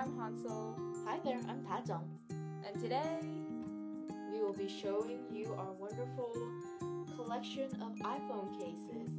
I'm Hansel. Hi there, I'm Tajong. And today, we will be showing you our wonderful collection of iPhone cases.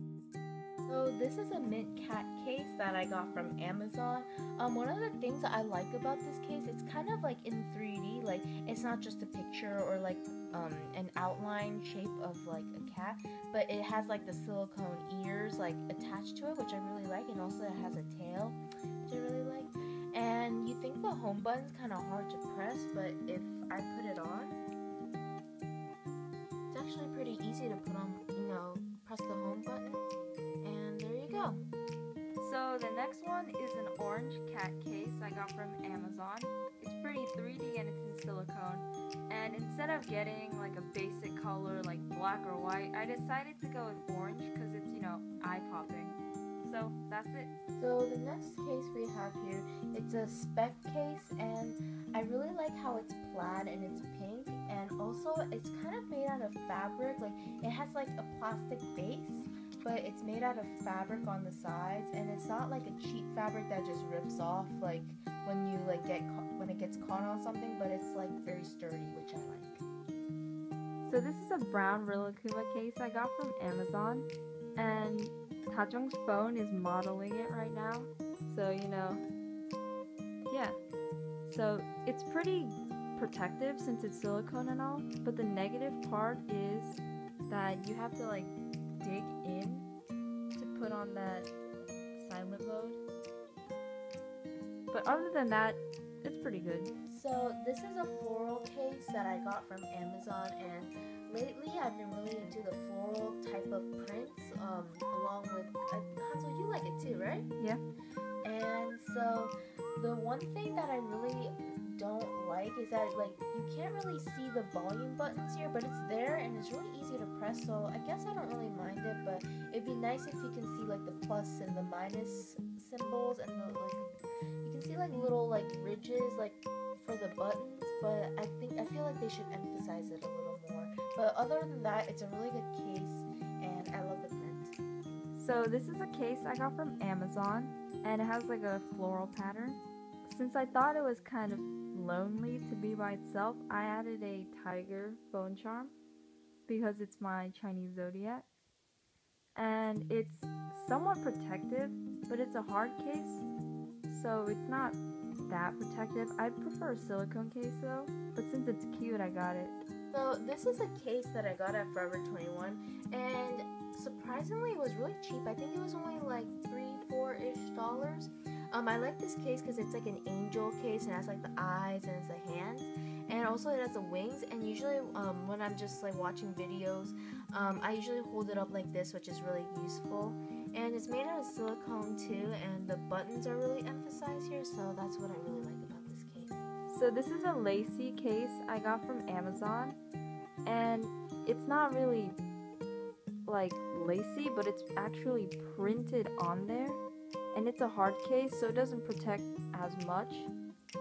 So this is a mint cat case that I got from Amazon. Um, one of the things that I like about this case, it's kind of like in 3D, like it's not just a picture or like um, an outline shape of like a cat, but it has like the silicone ears like attached to it, which I really like, and also it has a tail, which I really like. And you think the home button's kind of hard to press, but if I put it on, it's actually pretty easy to put on, you know, press the home button, and there you go. So the next one is an orange cat case I got from Amazon. It's pretty 3D and it's in silicone. And instead of getting like a basic color like black or white, I decided to go with orange because it's, you know, eye-popping. So that's it. So the next case we have here, it's a Speck case and I really like how it's plaid and it's pink and also it's kind of made out of fabric. Like it has like a plastic base, but it's made out of fabric on the sides and it's not like a cheap fabric that just rips off like when you like get when it gets caught on something, but it's like very sturdy, which I like. So this is a brown Rilakkuma case I got from Amazon and Tajong's phone is modeling it right now. So, you know, yeah. So it's pretty protective since it's silicone and all, but the negative part is that you have to like dig in to put on that silent mode. But other than that, it's pretty good. So this is a floral case that I got from Amazon and lately I've been really into the floral type of prints um, along with uh, Hansel you like it too right? Yeah. And so the one thing that I really don't like is that like you can't really see the volume buttons here but it's there and it's really easy to press so I guess I don't really mind it but it'd be nice if you can see like the plus and the minus symbols and the like you can see like little like ridges like for the buttons but I think I feel like they should emphasize it a little more. But other than that it's a really good case so this is a case I got from Amazon and it has like a floral pattern since I thought it was kind of lonely to be by itself, I added a tiger phone charm because it's my Chinese zodiac. And it's somewhat protective, but it's a hard case, so it's not that protective. I prefer a silicone case though, but since it's cute, I got it. So this is a case that I got at Forever 21, and surprisingly, it was really cheap. I think it was only like three, four-ish dollars. Um, I like this case because it's like an angel case and it has like the eyes and it's the hands and also it has the wings and usually um, when I'm just like watching videos um, I usually hold it up like this which is really useful and it's made out of silicone too and the buttons are really emphasized here so that's what I really like about case. So this is a lacy case I got from Amazon and it's not really like lacy but it's actually printed on there and it's a hard case so it doesn't protect as much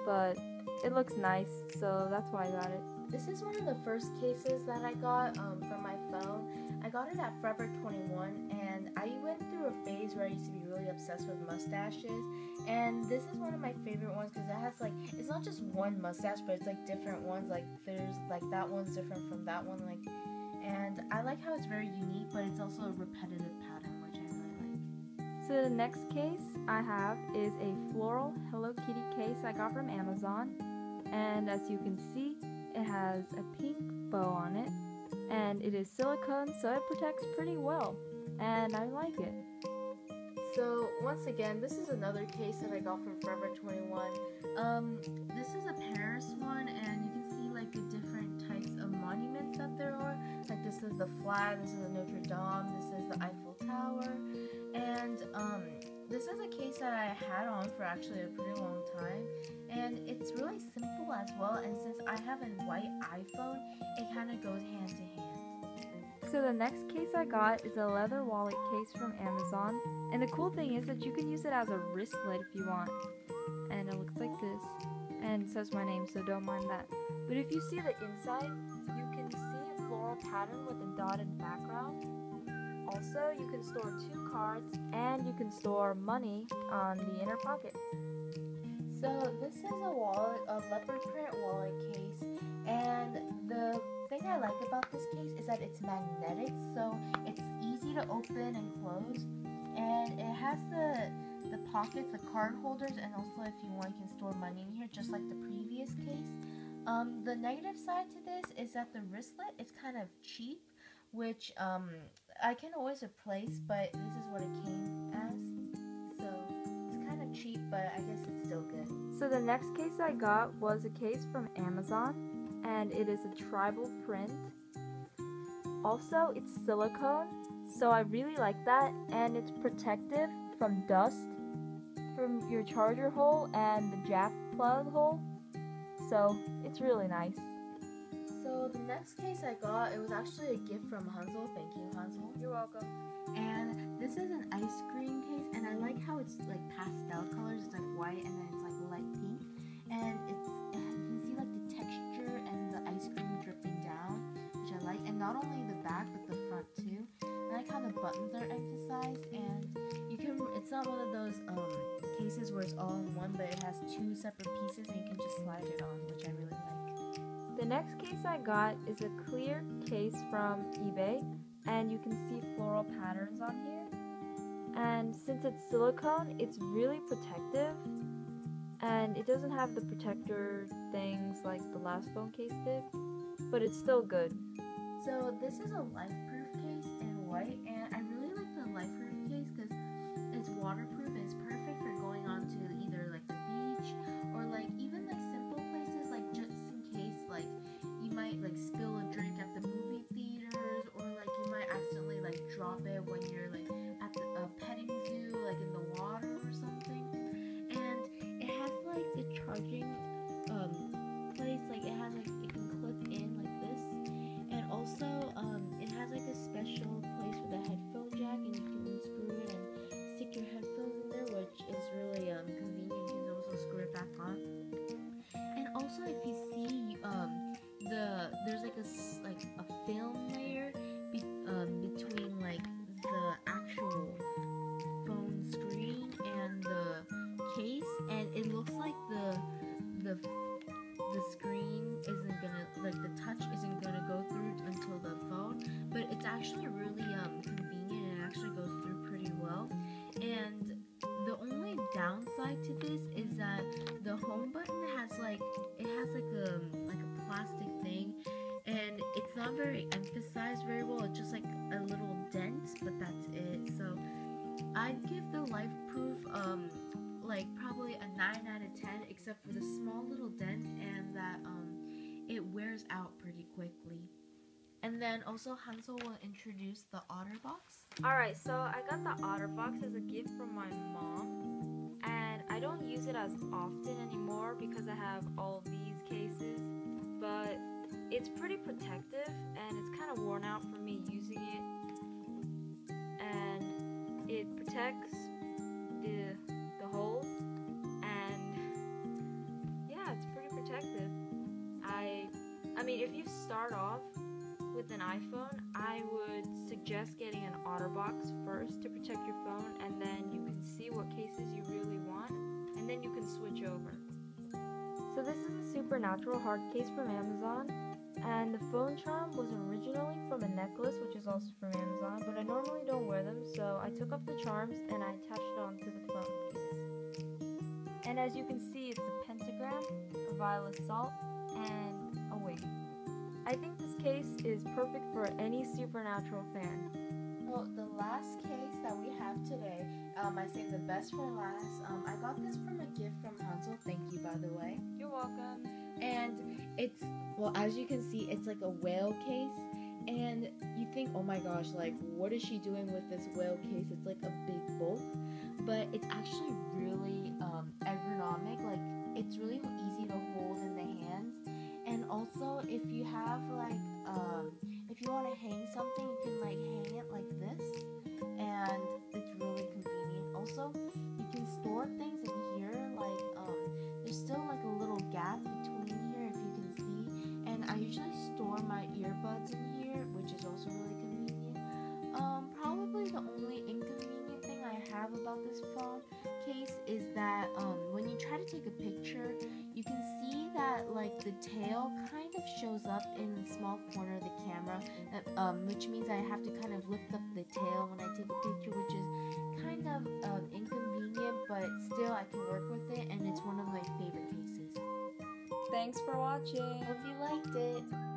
but it looks nice so that's why I got it. This is one of the first cases that I got um, from my phone. I got it at Forever 21 and I went through a phase where I used to be really obsessed with mustaches and this is one of my favorite ones because it has like it's not just one mustache but it's like different ones like there's like that one's different from that one like and I like how it's very unique but it's also a repetitive pattern more generally like so the next case I have is a floral Hello Kitty case I got from Amazon. And as you can see, it has a pink bow on it. And it is silicone, so it protects pretty well. And I like it. So once again, this is another case that I got from Forever 21. Um, this is a Paris one, and you can see like the different types of monuments that there are. Like this is the flag, this is the Notre Dame, this is the Eiffel Tower, and um, this is a case that I had on for actually a pretty long time and it's really simple as well and since I have a white iPhone it kind of goes hand to hand. So the next case I got is a leather wallet case from Amazon and the cool thing is that you can use it as a wristlet if you want and it looks like this and says my name so don't mind that. But if you see the inside you can see a floral pattern with a dotted background also, you can store two cards and you can store money on the inner pocket. So this is a wallet, a leopard print wallet case, and the thing I like about this case is that it's magnetic, so it's easy to open and close, and it has the the pockets, the card holders, and also if you want, you can store money in here, just like the previous case. Um, the negative side to this is that the wristlet is kind of cheap, which um, I can always replace, but this is what it came as. So it's kind of cheap, but I guess it's still good. So the next case I got was a case from Amazon, and it is a tribal print. Also, it's silicone, so I really like that, and it's protective from dust from your charger hole and the jack plug hole. So it's really nice. So the next case I got, it was actually a gift from Hansel. Thank you, Hansel. You're welcome. And this is an ice cream case, and I like how it's like pastel colors. It's like white and then not only the back but the front too. I like how the buttons are emphasized, and you can. It's not one of those um cases where it's all in one, but it has two separate pieces, and you can just slide it on, which I really like. The next case I got is a clear case from eBay, and you can see floral patterns on here. And since it's silicone, it's really protective, and it doesn't have the protector things like the last phone case did, but it's still good. So this is a LifeProof actually really um convenient and actually goes through pretty well. And the only downside to this is that the home button has like it has like a like a plastic thing and it's not very emphasized very well. It's just like a little dent but that's it. So i'd give the life proof um like probably a 9 out of 10 except for the small little dent and that um it wears out pretty quickly and then also hansel will introduce the OtterBox Alright, so I got the OtterBox as a gift from my mom, and I don't use it as often anymore because I have all these cases, but it's pretty protective and it's kind of worn out for me using it, and it protects the the holes, and yeah, it's pretty protective. I I mean, if you start off with an iPhone, I would suggest getting an OtterBox first to protect your phone, and then you can see what cases you really want, and then you can switch over. So this is a supernatural hard case from Amazon, and the phone charm was originally from a necklace, which is also from Amazon, but I normally don't wear them, so I took off the charms and I attached it onto the phone case. And as you can see, it's a pentagram, a vial of salt, and a wig. I think this case is perfect for any supernatural fan. well the last case that we have today um i saved the best for last. Um i got this from a gift from hansel. Thank you by the way. You're welcome. and it's well as you can see it's like a whale case. And you think oh my gosh like what is she doing with this whale case? It's like a big bulk. But it's actually really um, ergonomic. Like it's really easy to hold in the hands. And also if you have like um, if you want to hang something you can like hang it like this and it's really convenient. Also you can store things in here like um, there's still like a little gap between here if you can see and i usually store my earbuds in here which is also really convenient. Um, probably the only inconvenient thing i have about this phone case is that um, when you try try to take a picture, like the tail kind of shows up in the small corner of the camera, that, um, which means I have to kind of lift up the tail when I take a picture, which is kind of um, inconvenient, but still I can work with it, and it's one of my favorite pieces. Thanks for watching. Hope you liked it.